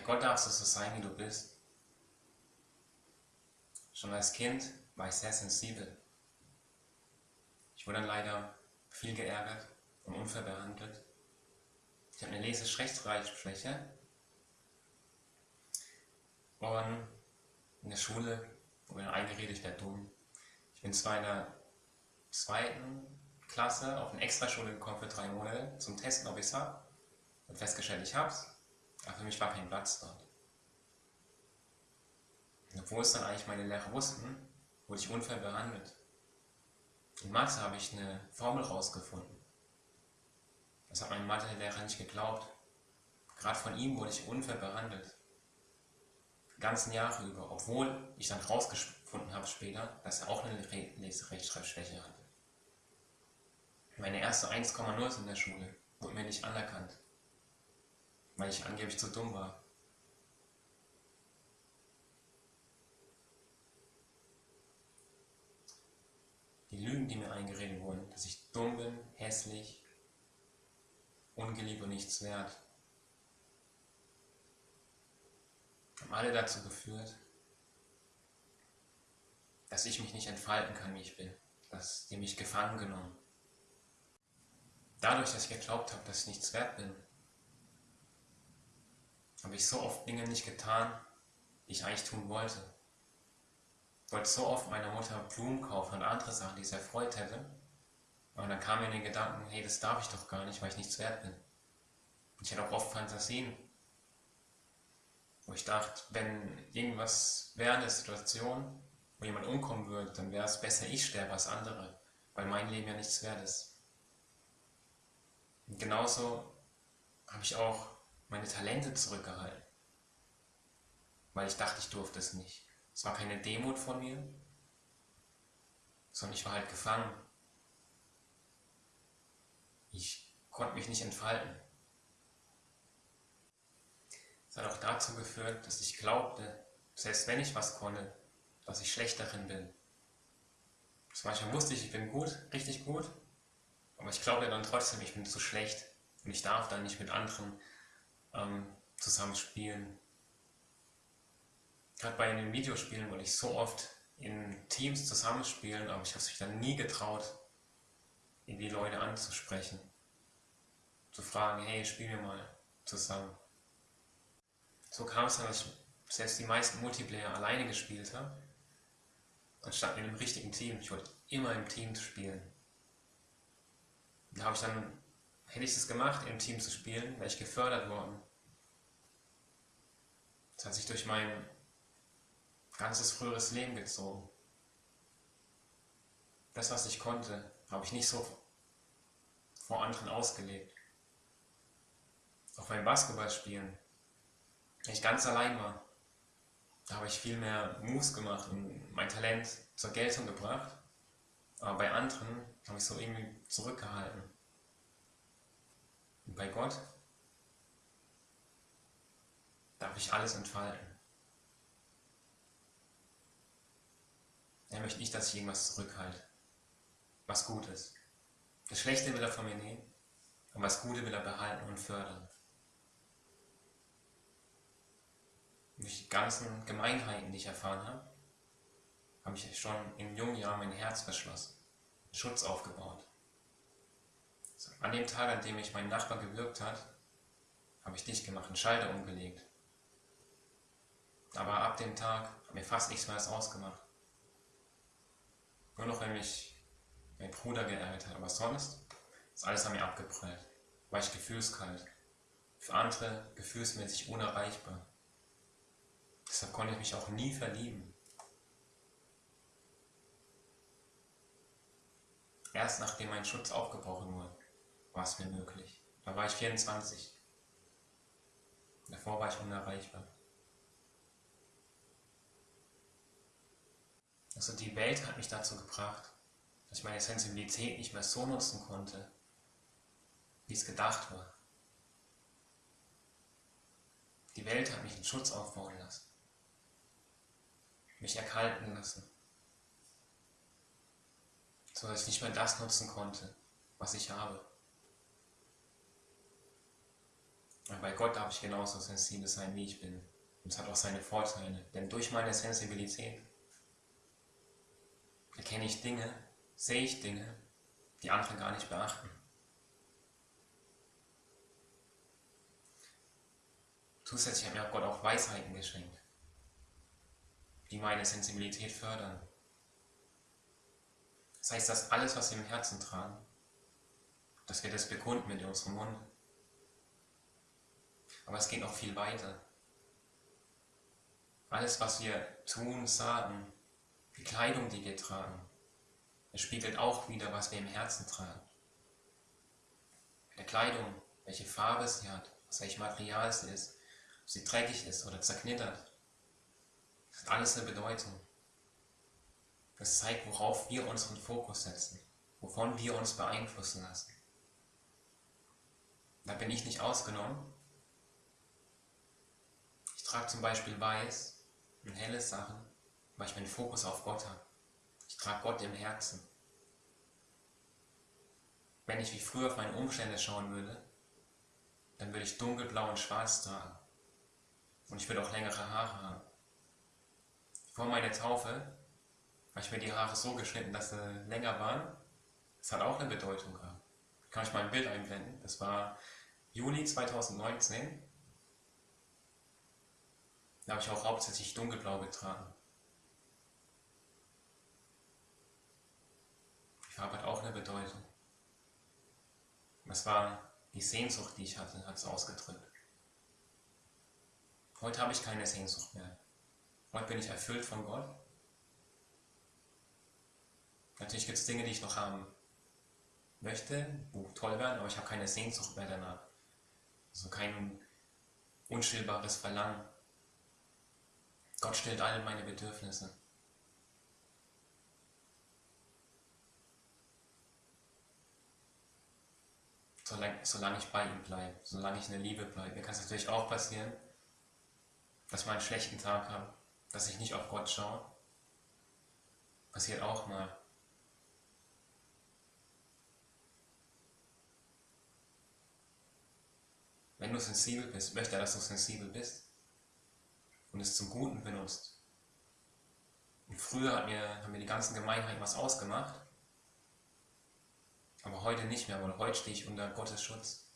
Bei Gott darfst du so sein, wie du bist. Schon als Kind war ich sehr sensibel. Ich wurde dann leider viel geärgert und unfair behandelt. Ich habe eine Lese-Rechtschreibschwäche. Und in der Schule wurde mir eingeredet, ich wäre dumm. Ich bin zwar in der zweiten Klasse auf eine Extraschule gekommen für drei Monate zum Testen, ob ich es habe. Und festgestellt, ich hab's. Aber für mich war kein Platz dort. Obwohl es dann eigentlich meine Lehrer wussten, wurde ich unfair behandelt. In Mathe habe ich eine Formel rausgefunden. Das hat mein Mathelehrer nicht geglaubt. Gerade von ihm wurde ich unfair behandelt. Die ganzen Jahre über, obwohl ich dann rausgefunden habe später, dass er auch eine Leserechtschreibschwäche hatte. Meine erste 1,0 in der Schule wurde mir nicht anerkannt, weil ich angeblich zu dumm war. Die Lügen, die mir eingeredet wurden, dass ich dumm bin, hässlich, ungeliebt und nichts wert, haben alle dazu geführt, dass ich mich nicht entfalten kann, wie ich bin, dass die mich gefangen genommen. Dadurch, dass ich geglaubt habe, dass ich nichts wert bin, habe ich so oft Dinge nicht getan, die ich eigentlich tun wollte. Ich wollte so oft meiner Mutter Blumen kaufen und andere Sachen, die sie erfreut hätte. Aber dann kam mir in den Gedanken, hey, das darf ich doch gar nicht, weil ich nichts wert bin. Und ich hatte auch oft Fantasien, wo ich dachte, wenn irgendwas wäre in der Situation, wo jemand umkommen würde, dann wäre es besser, ich sterbe als andere, weil mein Leben ja nichts wert ist. Und genauso habe ich auch meine Talente zurückgehalten, weil ich dachte, ich durfte es nicht. Es war keine Demut von mir, sondern ich war halt gefangen. Ich konnte mich nicht entfalten. Es hat auch dazu geführt, dass ich glaubte, selbst wenn ich was konnte, dass ich schlecht darin bin. Zum Beispiel wusste ich, ich bin gut, richtig gut, aber ich glaube dann trotzdem, ich bin zu schlecht und ich darf dann nicht mit anderen ähm, zusammen spielen. Gerade bei den Videospielen wollte ich so oft in Teams zusammenspielen, aber ich habe mich dann nie getraut, die Leute anzusprechen. Zu fragen, hey, spielen wir mal zusammen. So kam es dann, dass ich selbst die meisten Multiplayer alleine gespielt habe, anstatt mit einem richtigen Team. Ich wollte immer im Team spielen. Da habe ich dann, hätte ich es gemacht, im Team zu spielen, wäre ich gefördert worden. Das hat sich durch mein ganzes früheres Leben gezogen. Das, was ich konnte, habe ich nicht so vor anderen ausgelebt. Auch beim Basketballspielen, wenn ich ganz allein war, da habe ich viel mehr Moves gemacht und mein Talent zur Geltung gebracht. Aber bei anderen habe ich so irgendwie zurückgehalten. Bei Gott darf ich alles entfalten. Er möchte nicht, dass ich irgendwas zurückhalte, was gut ist. Das Schlechte will er von mir nehmen, und das Gute will er behalten und fördern. Durch die ganzen Gemeinheiten, die ich erfahren habe, habe ich schon in jungen Jahren mein Herz verschlossen, Schutz aufgebaut. An dem Tag, an dem mich mein Nachbar gewirkt hat, habe ich dicht gemacht, einen Schalter umgelegt. Aber ab dem Tag hat mir fast nichts mehr ausgemacht. Nur noch, wenn mich mein Bruder geärgert hat. Aber sonst ist alles an mir abgeprallt. War ich gefühlskalt. Für andere gefühlsmäßig unerreichbar. Deshalb konnte ich mich auch nie verlieben. Erst nachdem mein Schutz aufgebrochen wurde, war es mir möglich. Da war ich 24. Davor war ich unerreichbar. Also die Welt hat mich dazu gebracht, dass ich meine Sensibilität nicht mehr so nutzen konnte, wie es gedacht war. Die Welt hat mich in Schutz aufbauen lassen, mich erkalten lassen, so dass ich nicht mehr das nutzen konnte, was ich habe. Und bei Gott darf ich genauso sensibel sein, wie ich bin. Und es hat auch seine Vorteile. Denn durch meine Sensibilität erkenne ich Dinge, sehe ich Dinge, die andere gar nicht beachten. Zusätzlich hat mir auch Gott auch Weisheiten geschenkt, die meine Sensibilität fördern. Das heißt, dass alles, was wir im Herzen tragen, dass wir das bekunden mit unserem Mund. Aber es geht noch viel weiter. Alles, was wir tun, sagen, die Kleidung, die wir tragen, es spiegelt auch wieder, was wir im Herzen tragen. Der Kleidung, welche Farbe sie hat, aus welchem Material sie ist, ob sie dreckig ist oder zerknittert, das hat alles eine Bedeutung. Das zeigt, worauf wir unseren Fokus setzen, wovon wir uns beeinflussen lassen. Da bin ich nicht ausgenommen. Ich trage zum Beispiel weiß und helle Sachen, weil ich meinen Fokus auf Gott habe. Ich trage Gott im Herzen. Wenn ich wie früher auf meine Umstände schauen würde, dann würde ich dunkelblau und schwarz tragen. Und ich würde auch längere Haare haben. Vor meiner Taufe habe ich mir die Haare so geschnitten, dass sie länger waren. Das hat auch eine Bedeutung gehabt. Kann ich mal ein Bild einblenden? Das war Juli 2019. Da habe ich auch hauptsächlich dunkelblau getragen. Die Farbe hat auch eine Bedeutung. Das war die Sehnsucht, die ich hatte, hat es ausgedrückt. Heute habe ich keine Sehnsucht mehr. Heute bin ich erfüllt von Gott Natürlich gibt es Dinge, die ich noch haben möchte, wo toll werden, aber ich habe keine Sehnsucht mehr danach. Also kein unstillbares Verlangen. Gott stillt alle meine Bedürfnisse. Solange, solange ich bei ihm bleibe, solange ich in der Liebe bleibe. Mir kann es natürlich auch passieren, dass ich einen schlechten Tag habe, dass ich nicht auf Gott schaue. Passiert auch mal. Wenn du sensibel bist, möchte er, dass du sensibel bist und es zum Guten benutzt. Und früher hat mir, haben mir die ganzen Gemeinheiten was ausgemacht, aber heute nicht mehr, weil heute stehe ich unter Gottes Schutz.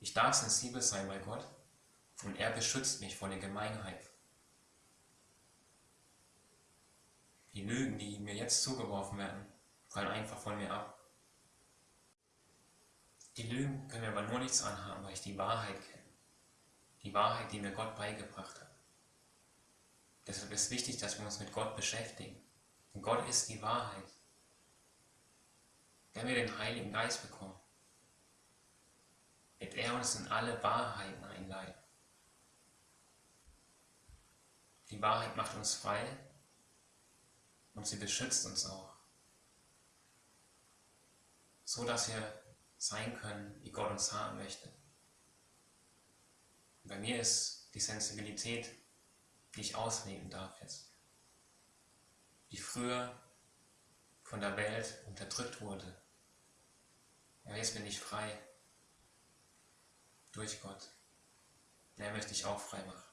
Ich darf sensibel sein bei Gott und er beschützt mich vor der Gemeinheit. Die Lügen, die mir jetzt zugeworfen werden, fallen einfach von mir ab. Die Lügen können mir aber nur nichts anhaben, weil ich die Wahrheit kenne. Die Wahrheit, die mir Gott beigebracht hat. Deshalb ist wichtig, dass wir uns mit Gott beschäftigen. Und Gott ist die Wahrheit. Wenn wir den Heiligen Geist bekommen, wird er uns in alle Wahrheiten einleiten. Die Wahrheit macht uns frei und sie beschützt uns auch, so dass wir sein können, wie Gott uns haben möchte. Bei mir ist die Sensibilität, die ich ausleben darf jetzt, die früher von der Welt unterdrückt wurde. Ja, jetzt bin ich frei durch Gott. Und er möchte ich auch frei machen.